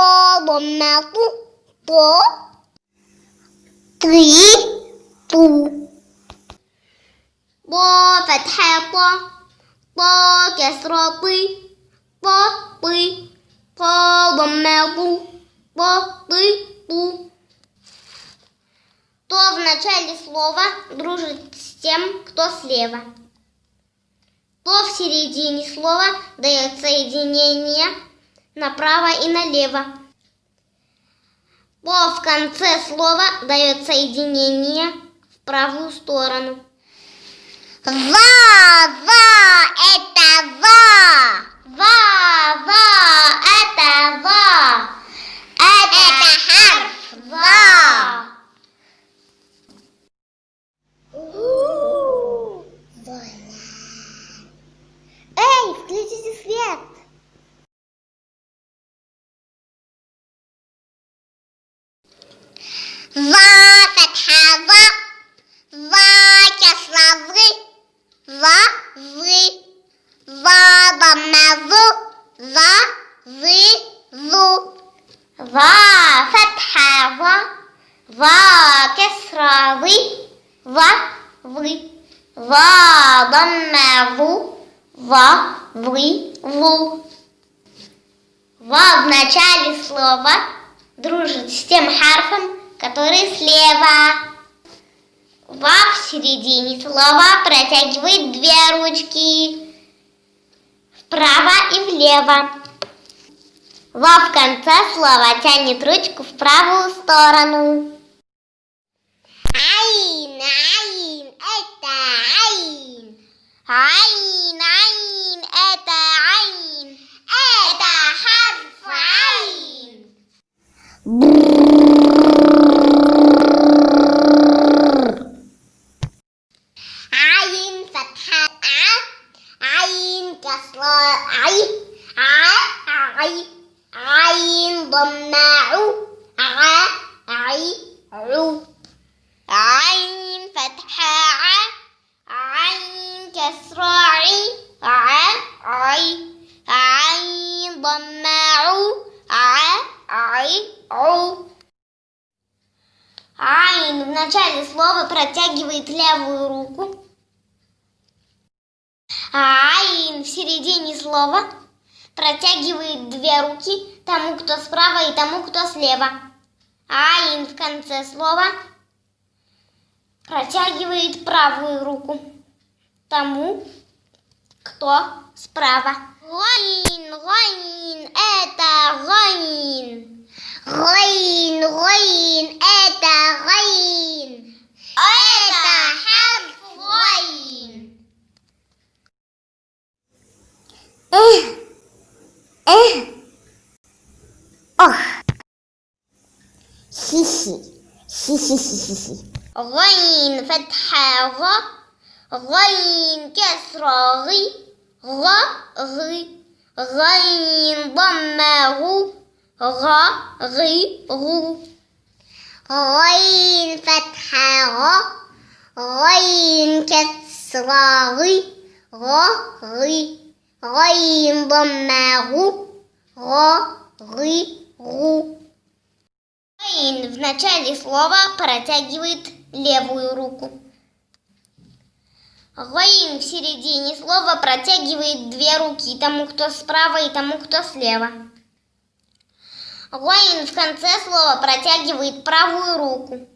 полона по три пу. По фатха по, по кесро пы, по пы, по. То в начале слова дружит с тем, кто слева. То в середине слова дает соединение направо и налево. То в конце слова дает соединение в правую сторону. За, за, это за. За, за, это за. Это, харф за. Эй, включите свет! Ва Фатхава, Ва Кяславы, Ва Вы, Ва Бамнаву, Ва Вы Ву. Ва Фатхава, Ва Кяславы, Ва Вы, Ва Бамнаву, Ва Вы Ву. Ва в начале слова дружит с тем харфом, который слева. Ва в середине слова протягивает две ручки вправо и влево. Ва в конце слова тянет ручку в правую сторону. Айн, айн, это айн. Айн, عين كسرة عي ع عي عين ضمة عو ع عي عو عين فتحة ع عين كسرة عي ع عي عين ضمة عو ع عي عو Айн в начале слова протягивает левую руку. Айн в середине слова протягивает две руки тому, кто справа и тому, кто слева. Айн в конце слова протягивает правую руку тому, кто справа. Гайн, гайн, это إيه؟ آه سيسي. سيسي سيسي غين فتحة غ. غين كسرة غ. غ غ. غين ضمة غ. غ غ غو غين فتحة غ. غين كسرة غ. غ غي غين ضمة غو غ غي غو Гайн в начале слова протягивает левую руку. Гайн в середине слова протягивает две руки тому, кто справа и тому, кто слева. Гайн в конце слова протягивает правую руку.